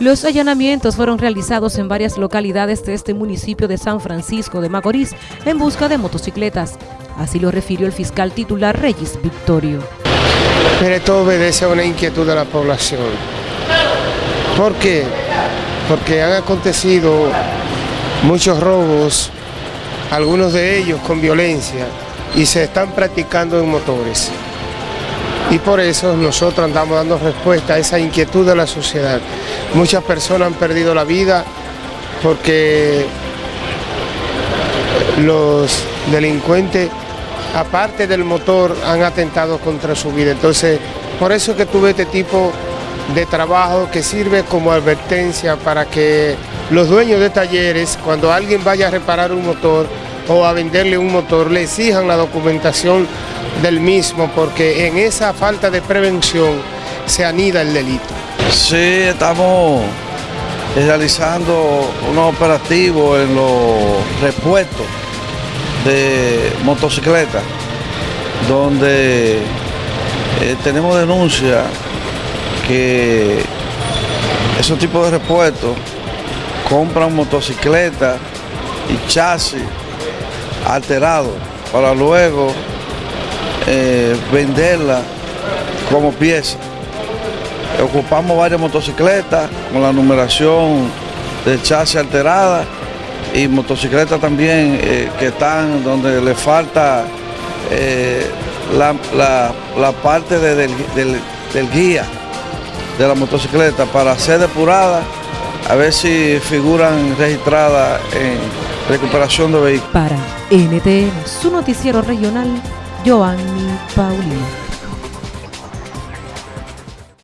Los allanamientos fueron realizados en varias localidades de este municipio de San Francisco de Macorís en busca de motocicletas. Así lo refirió el fiscal titular Reyes Victorio. Pero esto obedece a una inquietud de la población. ¿Por qué? Porque han acontecido muchos robos, algunos de ellos con violencia, y se están practicando en motores. Y por eso nosotros andamos dando respuesta a esa inquietud de la sociedad. Muchas personas han perdido la vida porque los delincuentes, aparte del motor, han atentado contra su vida. Entonces, por eso que tuve este tipo de trabajo que sirve como advertencia para que los dueños de talleres, cuando alguien vaya a reparar un motor o a venderle un motor, le exijan la documentación del mismo, porque en esa falta de prevención se anida el delito. Sí, estamos realizando unos operativos en los repuestos de motocicletas, donde eh, tenemos denuncia que esos tipos de repuestos compran motocicletas y chasis alterados para luego eh, venderla como pieza. Ocupamos varias motocicletas con la numeración de chasis alterada y motocicletas también eh, que están donde le falta eh, la, parte del, del guía de la motocicleta para ser depurada, a ver si figuran registradas en recuperación de vehículos. Para NTN, su noticiero regional, Joanny Paulino.